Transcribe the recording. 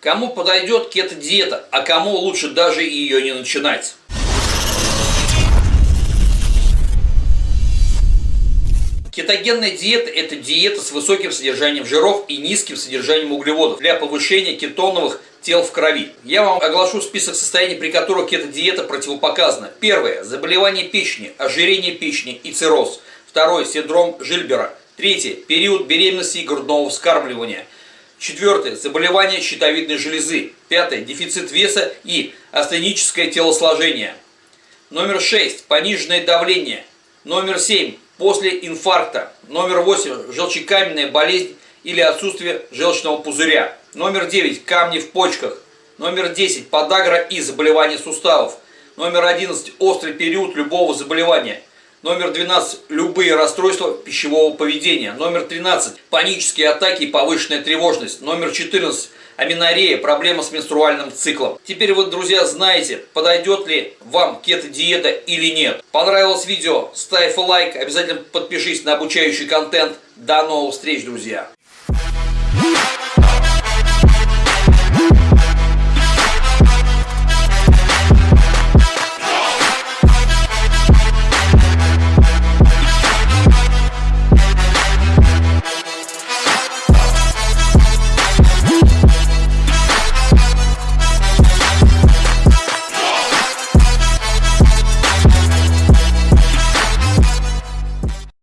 Кому подойдет кето-диета, а кому лучше даже ее не начинать. Кетогенная диета – это диета с высоким содержанием жиров и низким содержанием углеводов для повышения кетоновых тел в крови. Я вам оглашу список состояний, при которых кето-диета противопоказана. Первое – заболевание печени, ожирение печени и цирроз. Второе – синдром Жильбера. Третье – период беременности и грудного вскармливания. Четвертое – заболевание щитовидной железы. Пятое – дефицит веса и астеническое телосложение. Номер шесть – пониженное давление. Номер семь после инфаркта. Номер 8 – желчекаменная болезнь или отсутствие желчного пузыря. Номер 9 – камни в почках. Номер 10 – подагра и заболевания суставов. Номер 11 – острый период любого заболевания. Номер 12 – любые расстройства пищевого поведения. Номер 13 – панические атаки и повышенная тревожность. Номер 14 – аминорея, проблема с менструальным циклом. Теперь вы, друзья, знаете, подойдет ли вам кето-диета или нет. Понравилось видео? Ставь лайк, обязательно подпишись на обучающий контент. До новых встреч, друзья!